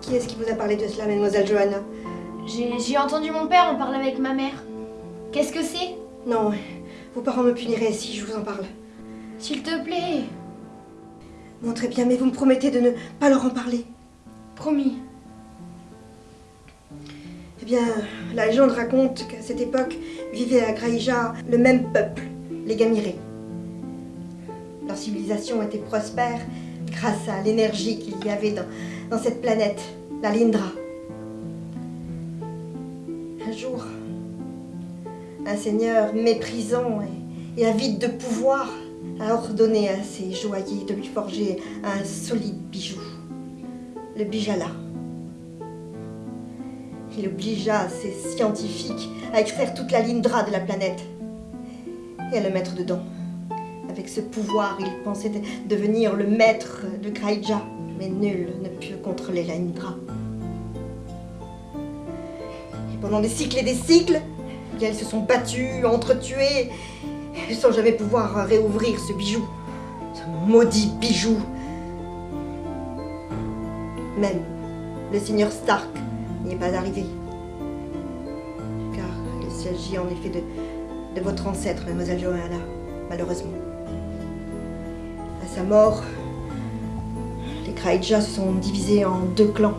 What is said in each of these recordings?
Qui est-ce qui vous a parlé de cela, mademoiselle Johanna? J'ai j'ai entendu mon père en parler avec ma mère. Qu'est-ce que c'est? Non, vos parents me puniraient si je vous en parle. S'il te plaît. Bon, très bien, mais vous me promettez de ne pas leur en parler. Promis. Eh bien, la légende raconte qu'à cette époque vivait à Graïja le même peuple, les Gamirés. Leur civilisation était prospère grâce à l'énergie qu'il y avait dans, cette planète, la Lindra. Un jour, un seigneur méprisant et, et avide de pouvoir a ordonné à ses joailliers de lui forger un solide bijou, le bijala. Il obligea ses scientifiques à extraire toute la Lindra de la planète et à le mettre dedans. Avec ce pouvoir, il pensait de- devenir le maître de Kraïja, mais nul ne put contrôler la Lindra. Et pendant des cycles et des cycles, ils se sont battus, entretués, sans jamais pouvoir réouvrir ce bijou, ce maudit bijou. Même le seigneur Stark n'y est pas arrivé. Car il s'agit en effet de, de votre ancêtre, mademoiselle Johanna, malheureusement. À sa mort, les Kraïja se sont divisés en deux clans.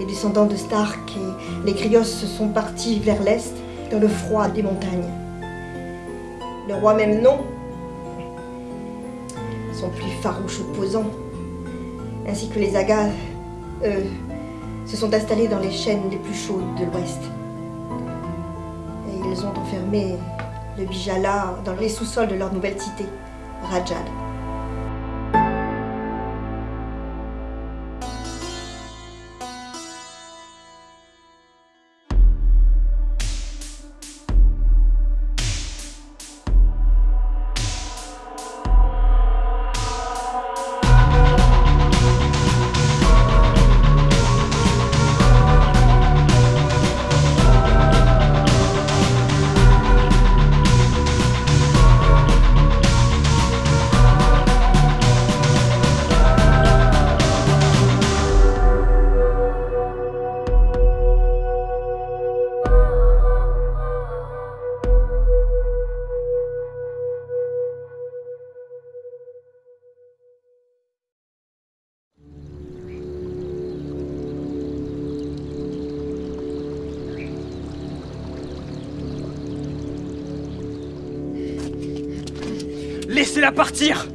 Les descendants de Stark et les Grios se sont partis vers l'est, dans le froid des montagnes. Le roi même non, son plus farouche opposant, ainsi que les Agas, eux, se sont installés dans les chaînes les plus chaudes de l'ouest. Et ils ont enfermé le Bijala dans les sous-sols de leur nouvelle cité, Rajad. Laissez-la partir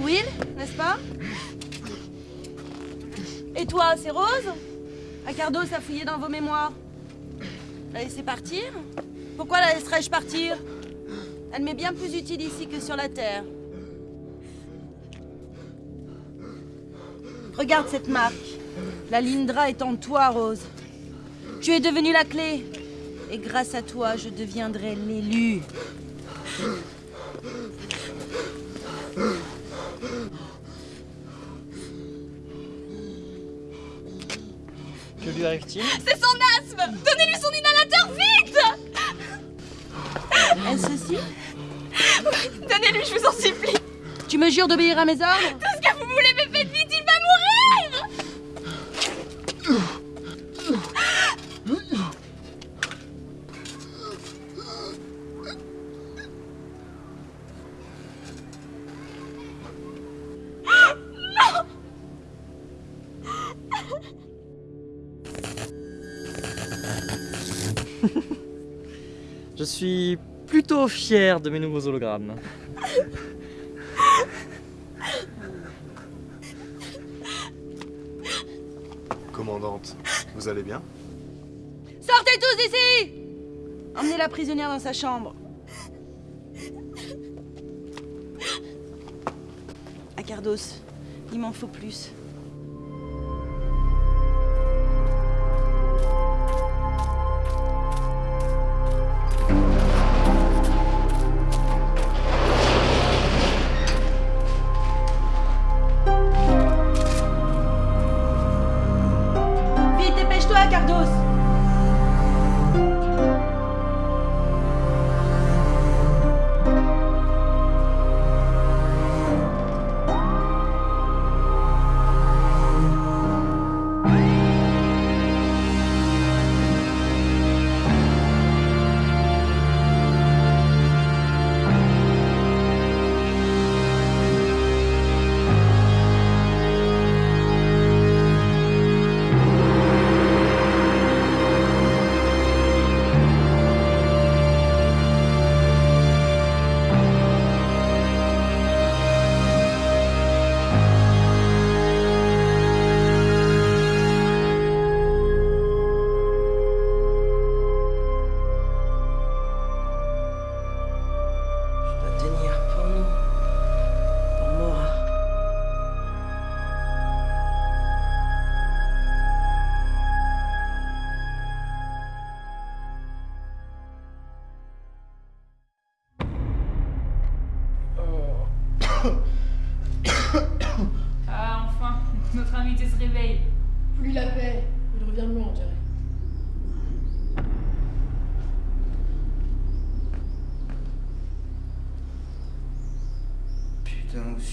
Will, n'est-ce pas? Et toi, c'est Rose? Acardos a fouillé dans vos mémoires. La laisser partir? Pourquoi la laisserais-je partir? Elle m'est bien plus utile ici que sur la Terre. Regarde cette marque. La Lindra est en toi, Rose. Tu es devenue la clé. Et grâce à toi, je deviendrai l'élu. Lui arrive-t-il C'est son asthme. Donnez-lui son inhalateur vite. Est-ce ceci Donnez-lui, je vous en supplie. Tu me jures d'obéir à mes ordres? Je suis plutôt fier de mes nouveaux hologrammes. Commandante, vous allez bien? Sortez tous d'ici Emmenez la prisonnière dans sa chambre. Acardos, il m'en faut plus.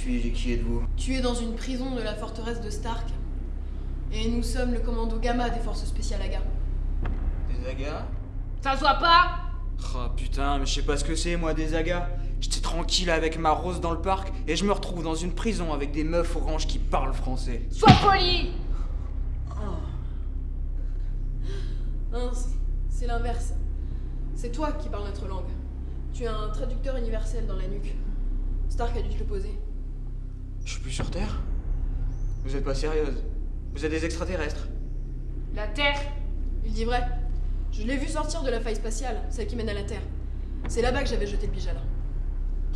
Suis-je et qui êtes-vous Tu es dans une prison de la forteresse de Stark. Et nous sommes le commando Gamma des forces spéciales AGA. Des agas Ça se voit pas Oh putain, mais je sais pas ce que c'est, moi, des agas. J'étais tranquille avec ma rose dans le parc et je me retrouve dans une prison avec des meufs oranges qui parlent français. Sois poli Mince, c'est l'inverse. C'est toi qui parles notre langue. Tu as un traducteur universel dans la nuque. Stark a dû te le poser. Je suis plus sur Terre Vous êtes pas sérieuse Vous êtes des extraterrestres La Terre Il dit vrai. Je l'ai vu sortir de la faille spatiale, celle qui mène à la Terre. C'est là-bas que j'avais jeté le pyjama.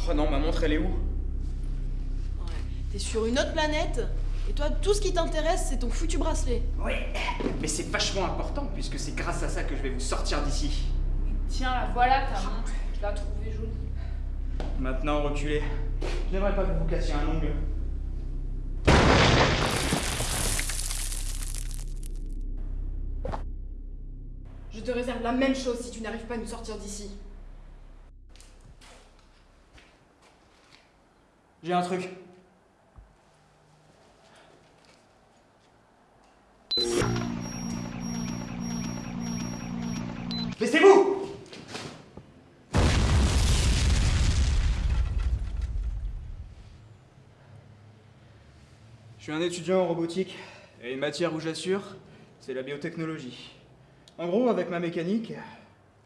Oh non, ma montre, elle est où? Ouais. T'es sur une autre planète, et toi, tout ce qui t'intéresse, c'est ton foutu bracelet. Ouais, mais c'est vachement important puisque c'est grâce à ça que je vais vous sortir d'ici. Tiens, la voilà ta montre. Je la trouvée jolie. Maintenant, reculez. Je n'aimerais pas que vous vous cassiez un ongle. Te réserve la même chose si tu n'arrives pas à nous sortir d'ici. J'ai un truc. Laissez-vous Je suis un étudiant en robotique et une matière où j'assure, c'est la biotechnologie. En gros, avec ma mécanique,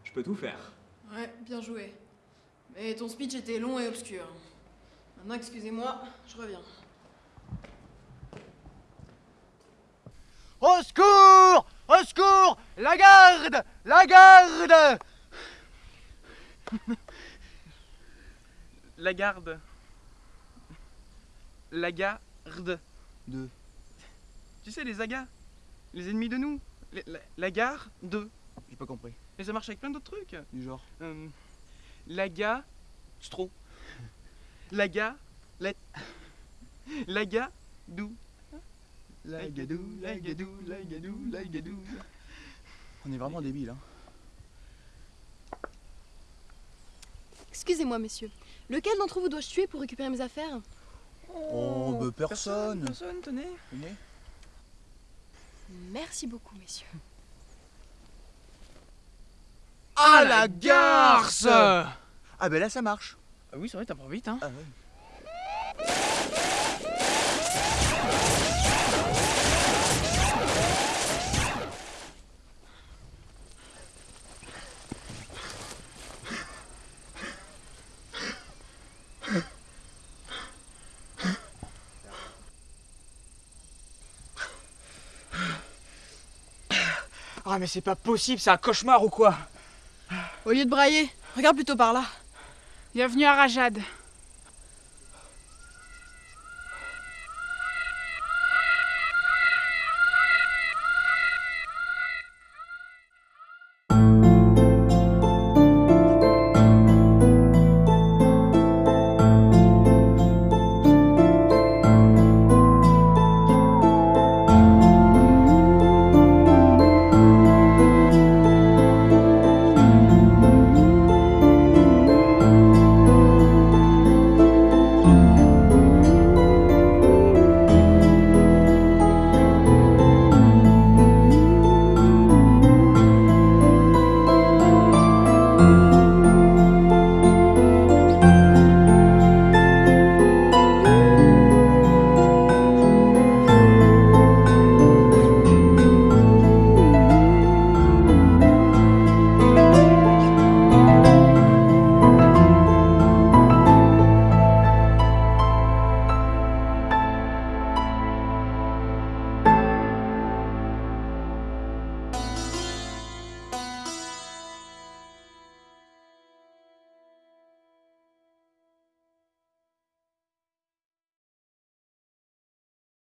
je peux tout faire. Ouais, bien joué. Mais ton speech était long et obscur. Maintenant, excusez-moi, je reviens. Au secours Au secours La garde La garde La garde. La garde. De. Tu sais, les agas. Les ennemis de nous? La, la gare de. J'ai pas compris. Et ça marche avec plein d'autres trucs. Du genre. Euh, la ga. C'est trop. La ga. La. La ga. Dou. La gadou, la gadou, la gadou, la gadou. On est vraiment débiles, hein. Excusez-moi, messieurs. Lequel d'entre vous dois-je tuer pour récupérer mes affaires? Oh, bah personne. Personne, tenez. Venez. Merci beaucoup, messieurs. À la garce Ah ben là ça marche. Ah oui, c'est vrai, t'apprends vite, hein. Ah ouais. Ah, mais c'est pas possible, c'est un cauchemar ou quoi Au lieu de brailler, regarde plutôt par là. Bienvenue à Rajad.